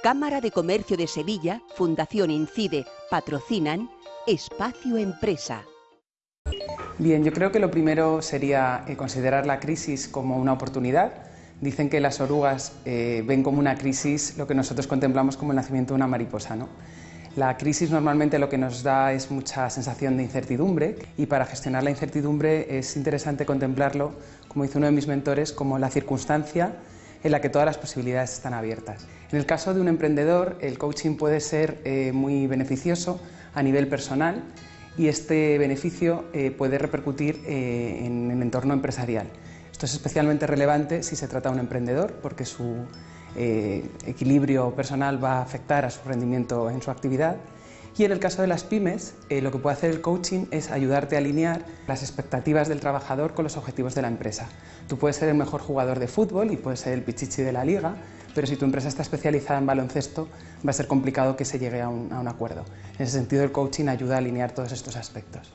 Cámara de Comercio de Sevilla, Fundación Incide, patrocinan Espacio Empresa. Bien, yo creo que lo primero sería eh, considerar la crisis como una oportunidad. Dicen que las orugas eh, ven como una crisis lo que nosotros contemplamos como el nacimiento de una mariposa. ¿no? La crisis normalmente lo que nos da es mucha sensación de incertidumbre y para gestionar la incertidumbre es interesante contemplarlo, como dice uno de mis mentores, como la circunstancia en la que todas las posibilidades están abiertas. En el caso de un emprendedor, el coaching puede ser eh, muy beneficioso a nivel personal y este beneficio eh, puede repercutir eh, en el entorno empresarial. Esto es especialmente relevante si se trata de un emprendedor porque su equilibrio personal va a afectar a su rendimiento en su actividad y en el caso de las pymes, lo que puede hacer el coaching es ayudarte a alinear las expectativas del trabajador con los objetivos de la empresa. Tú puedes ser el mejor jugador de fútbol y puedes ser el pichichi de la liga, pero si tu empresa está especializada en baloncesto, va a ser complicado que se llegue a un, a un acuerdo. En ese sentido, el coaching ayuda a alinear todos estos aspectos.